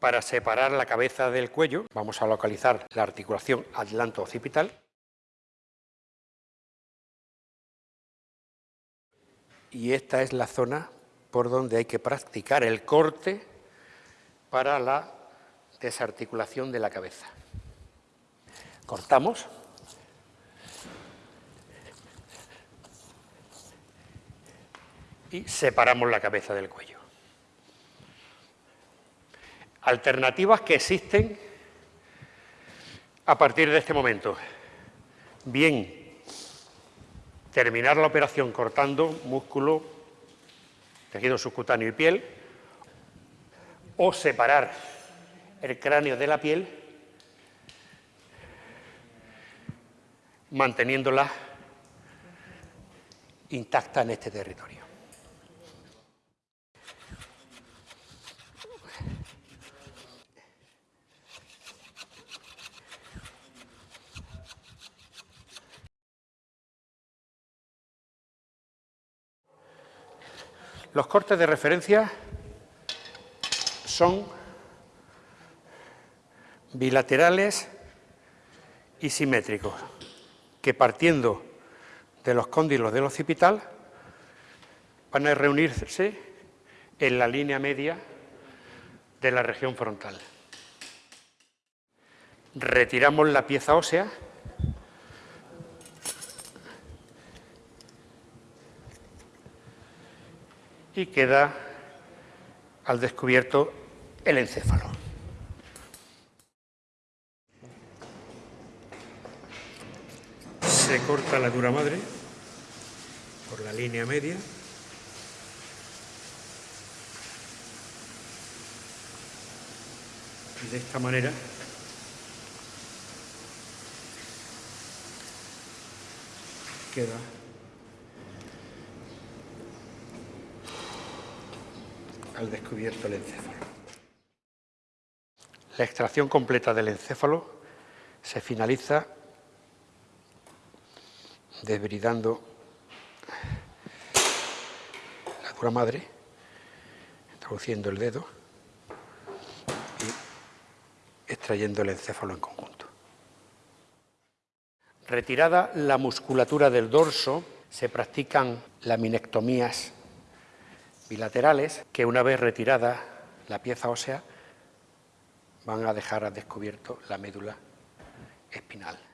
Para separar la cabeza del cuello, vamos a localizar la articulación atlanto-occipital. Y esta es la zona por donde hay que practicar el corte para la desarticulación de la cabeza. Cortamos. Y separamos la cabeza del cuello. Alternativas que existen a partir de este momento. Bien, terminar la operación cortando músculo, tejido subcutáneo y piel, o separar el cráneo de la piel, manteniéndola intacta en este territorio. Los cortes de referencia son bilaterales y simétricos, que partiendo de los cóndilos del occipital van a reunirse en la línea media de la región frontal. Retiramos la pieza ósea y queda al descubierto el encéfalo. Se corta la dura madre por la línea media. De esta manera queda al descubierto el encéfalo. La extracción completa del encéfalo se finaliza desbridando la dura madre, introduciendo el dedo y extrayendo el encéfalo en conjunto. Retirada la musculatura del dorso, se practican laminectomías bilaterales que una vez retirada la pieza ósea van a dejar descubierto la médula espinal.